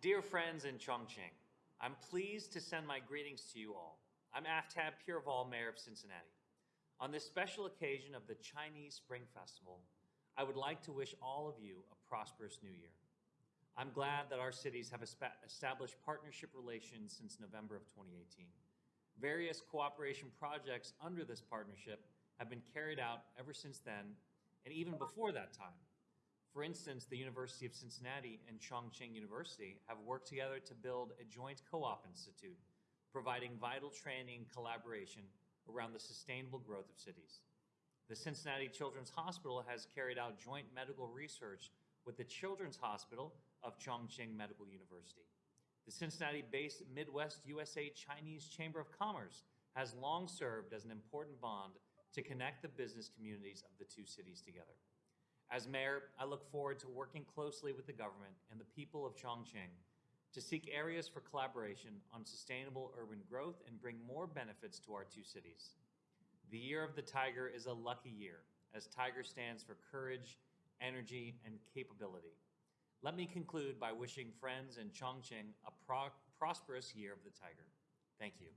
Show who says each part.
Speaker 1: Dear friends in Chongqing, I'm pleased to send my greetings to you all. I'm Aftab Pureval, Mayor of Cincinnati. On this special occasion of the Chinese Spring Festival, I would like to wish all of you a prosperous new year. I'm glad that our cities have established partnership relations since November of 2018. Various cooperation projects under this partnership have been carried out ever since then and even before that time. For instance, the University of Cincinnati and Chongqing University have worked together to build a joint co-op institute, providing vital training and collaboration around the sustainable growth of cities. The Cincinnati Children's Hospital has carried out joint medical research with the Children's Hospital of Chongqing Medical University. The Cincinnati-based Midwest USA Chinese Chamber of Commerce has long served as an important bond to connect the business communities of the two cities together. As mayor, I look forward to working closely with the government and the people of Chongqing to seek areas for collaboration on sustainable urban growth and bring more benefits to our two cities. The Year of the Tiger is a lucky year, as Tiger stands for courage, energy, and capability. Let me conclude by wishing friends in Chongqing a pro- prosperous Year of the Tiger. Thank you.